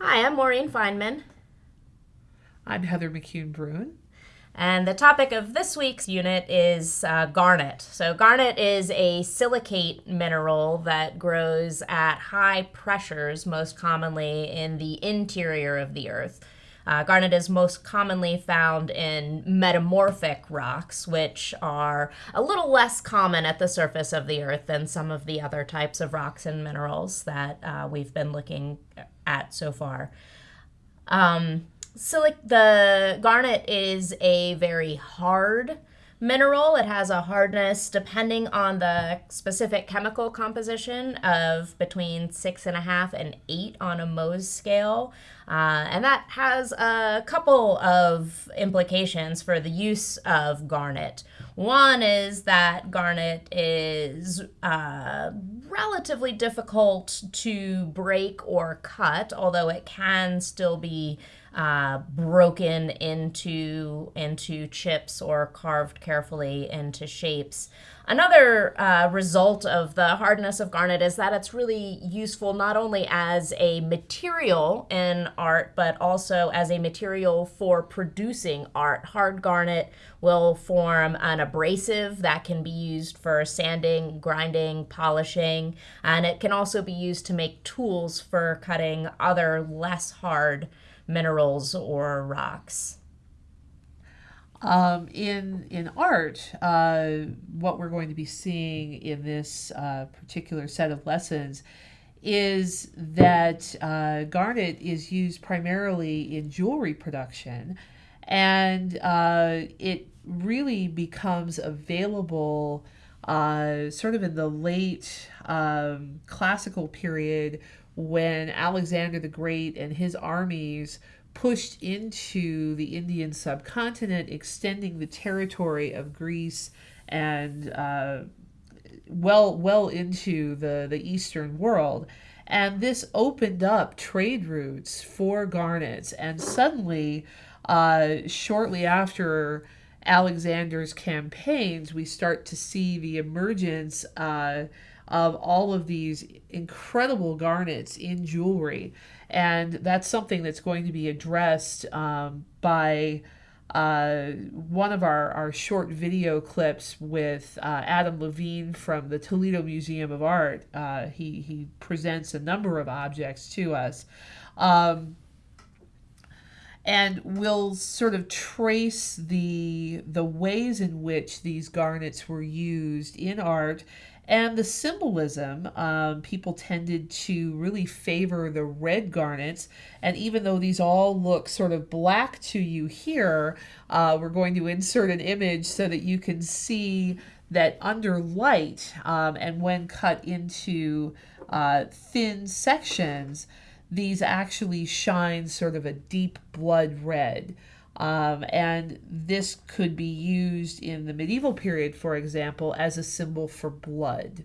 Hi, I'm Maureen Feineman. I'm Heather McCune Bruhn. And the topic of this week's unit is uh, garnet. So, garnet is a silicate mineral that grows at high pressures, most commonly in the interior of the earth. Uh, garnet is most commonly found in metamorphic rocks, which are a little less common at the surface of the earth than some of the other types of rocks and minerals that uh, we've been looking at so far. Um, like the garnet is a very hard mineral. It has a hardness, depending on the specific chemical composition, of between six and a half and eight on a Mohs scale. Uh, and that has a couple of implications for the use of garnet. One is that garnet is uh, relatively difficult to break or cut, although it can still be uh, broken into into chips or carved carefully into shapes. Another uh, result of the hardness of garnet is that it's really useful not only as a material in art, but also as a material for producing art. Hard garnet will form an abrasive that can be used for sanding, grinding, polishing, and it can also be used to make tools for cutting other less hard minerals or rocks. Um, in in art, uh, what we're going to be seeing in this uh, particular set of lessons is that uh, garnet is used primarily in jewelry production, and uh, it really becomes available uh, sort of in the late um, classical period when Alexander the Great and his armies pushed into the Indian subcontinent, extending the territory of Greece and uh, well well into the, the Eastern world. And this opened up trade routes for garnets. And suddenly, uh, shortly after Alexander's campaigns, we start to see the emergence uh, of all of these incredible garnets in jewelry and that's something that's going to be addressed um, by uh, one of our, our short video clips with uh, Adam Levine from the Toledo Museum of Art. Uh, he, he presents a number of objects to us. Um, and we'll sort of trace the the ways in which these garnets were used in art and the symbolism, um, people tended to really favor the red garnets. And even though these all look sort of black to you here, uh, we're going to insert an image so that you can see that under light um, and when cut into uh, thin sections, these actually shine sort of a deep blood red. Um, and this could be used in the medieval period, for example, as a symbol for blood.